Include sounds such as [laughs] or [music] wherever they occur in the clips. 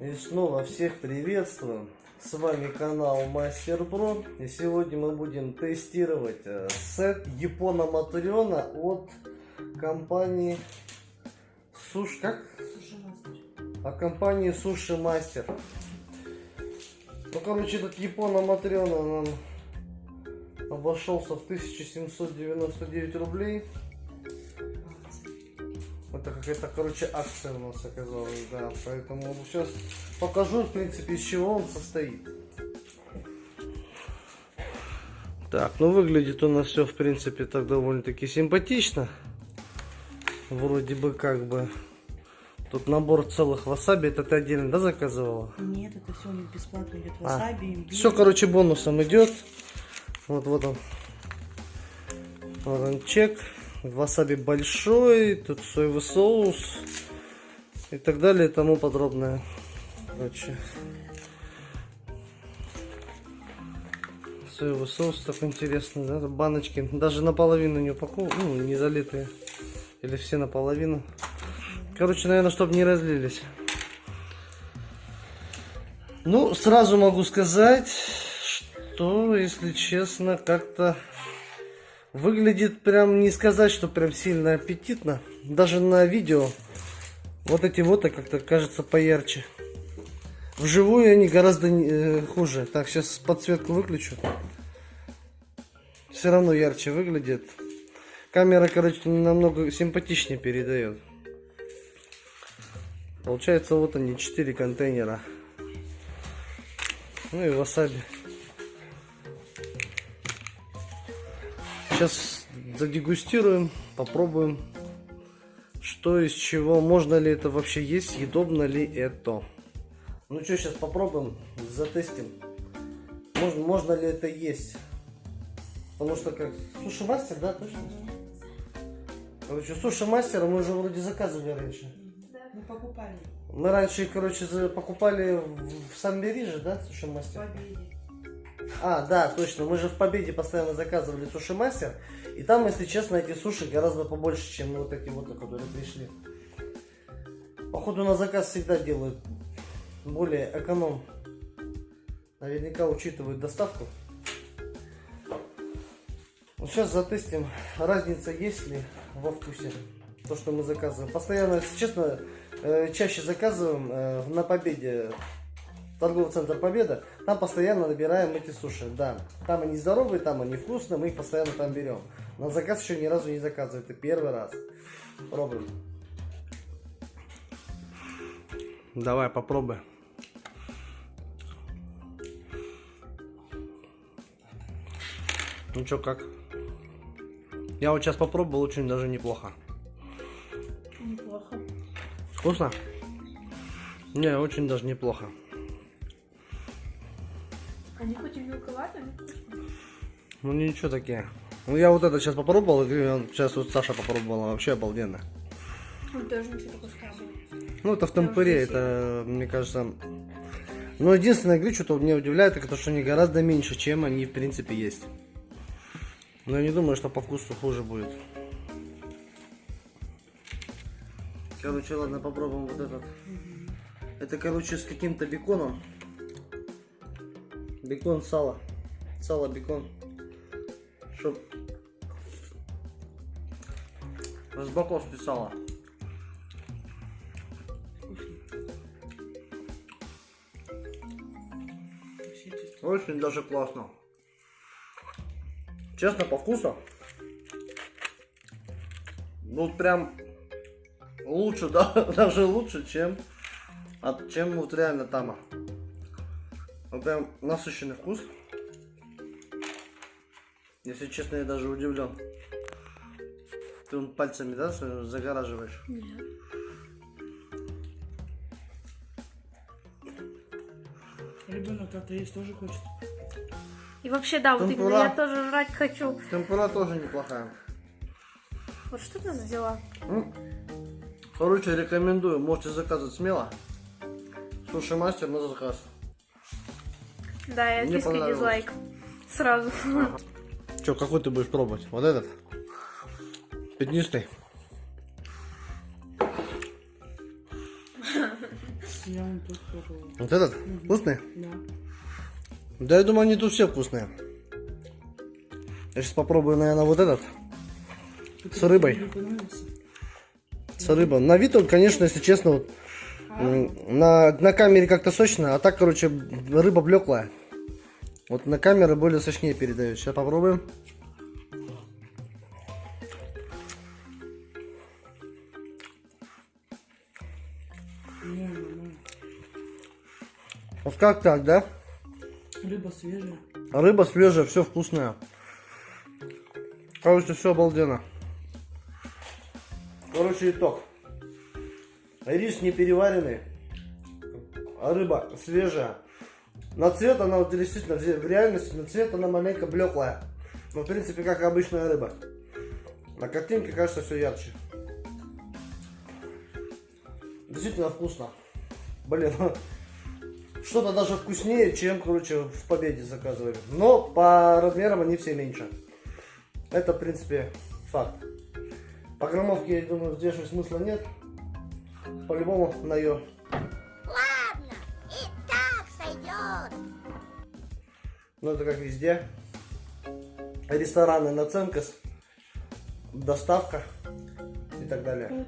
И снова всех приветствую. С вами канал Мастер Про. И сегодня мы будем тестировать э, сет Япона Матриона от компании Суш... Как? От компании Суши Мастер. Ну, короче, этот Япона Матриона нам обошелся в 1799 рублей. Это какая-то, короче, акция у нас оказалась, да. Поэтому сейчас покажу, в принципе, из чего он состоит. Так, ну выглядит у нас все, в принципе, так довольно-таки симпатично. Вроде бы как бы. Тут набор целых васаби, это ты отдельно, да, заказывала? Нет, это все у них бесплатно идет. А, Васаби, имбирь. Все, короче, бонусом идет. Вот, вот он. Вот он чек. Васаби большой, тут соевый соус и так далее и тому подробное. Короче. Соевый соус так интересно, да? Баночки даже наполовину не упакованы, ну, не залитые. Или все наполовину. Короче, наверное, чтобы не разлились. Ну, сразу могу сказать, что, если честно, как-то выглядит прям не сказать, что прям сильно аппетитно. Даже на видео вот эти вот а как-то кажется поярче. Вживую они гораздо э, хуже. Так, сейчас подсветку выключу. Все равно ярче выглядит. Камера, короче, намного симпатичнее передает. Получается, вот они, 4 контейнера. Ну и васаби. Сейчас задегустируем, попробуем, что из чего, можно ли это вообще есть, съедобно ли это. Ну что, сейчас попробуем, затестим, можно, можно ли это есть. Потому что как, суши-мастер, да, точно? Короче, суши-мастера мы уже вроде заказывали раньше. Мы покупали Мы раньше, короче, покупали в в Самбери же, да, суши-мастер? в Победе. А, да, точно. Мы же в Победе постоянно заказывали суши мастер. И там, если честно, эти суши гораздо побольше, чем вот эти вот, которые пришли. Походу на заказ всегда делают более эконом. Наверняка учитывают доставку. Вот сейчас затестим, разница есть ли во вкусе. То, что мы заказываем. Постоянно, если честно, э, чаще заказываем э, на Победе торговый центр Победа, там постоянно набираем эти суши, да. Там они здоровые, там они вкусные, мы их постоянно там берем. На заказ еще ни разу не заказываю, это первый раз. Пробуем. Давай, попробуй. Ну что, как? Я вот сейчас попробовал, очень даже неплохо. Неплохо. Вкусно? Не, очень даже неплохо. Они хоть и мелковатые, но вкусные. Ну ничего такие. Ну я вот это сейчас попробовал, сейчас вот Саша попробовала, вообще обалденно. Он тоже ничего такого сказал. Ну это в темпере, это, мне кажется... Но единственное, говорю, что меня удивляет, это то, что они гораздо меньше, чем они в принципе есть. Но я не думаю, что по вкусу хуже будет. Короче, ладно, попробуем вот этот. Это, короче, с каким-то беконом. Бекон, сало. Сало, бекон. Чтоб... Боков чисто. Очень даже классно. Честно, по вкусу. Ну, прям лучше, [laughs] да, даже лучше, чем, от, чем вот реально тама. Вот прям насыщенный вкус. Если честно, я даже удивлен. Ты он пальцами, да, загораживаешь? Нет. Ребенок как-то есть тоже хочет. И вообще, да, вот Темпура. именно я тоже жрать хочу. Темпура тоже неплохая. Вот что ты взяла? Короче, рекомендую. Можете заказывать смело. Суши мастер на заказ. Да, я понравилось. дизлайк. Сразу. Че, какой ты будешь пробовать? Вот этот? Пятнистый. Вот этот? Вкусный? Да. Да, я думаю, они тут все вкусные. Я сейчас попробую, наверное, вот этот. С рыбой. С рыбой. На вид он, конечно, если честно, вот, на, на камере как-то сочно, а так, короче, рыба блеклая. Вот на камере более сочнее передает. Сейчас попробуем. Нормально. Вот как так, да? Рыба свежая. Рыба свежая, все вкусное. Короче, все обалденно. Короче, итог. Рис не переваренный, а рыба свежая. На цвет она вот действительно, в реальности на цвет она маленько блеклая. Но в принципе как обычная рыба. На картинке кажется все ярче. Действительно вкусно. Блин, [laughs] что-то даже вкуснее, чем, короче, в Победе заказывали. Но по размерам они все меньше. Это, в принципе, факт. По граммовке, я думаю, взвешивать смысла нет. По-любому на ее. Ладно, и так сойдет. Ну, это как везде. Рестораны, наценка, с- доставка и так далее. Ну?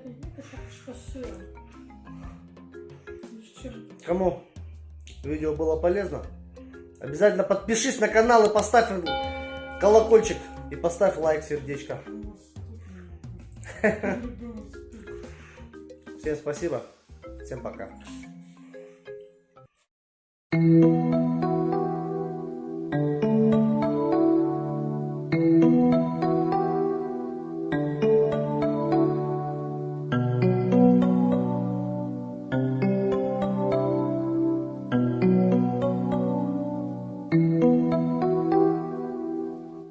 Кому видео было полезно, обязательно подпишись на канал и поставь колокольчик. И поставь лайк, сердечко. [laughs] Всем спасибо. Всем пока.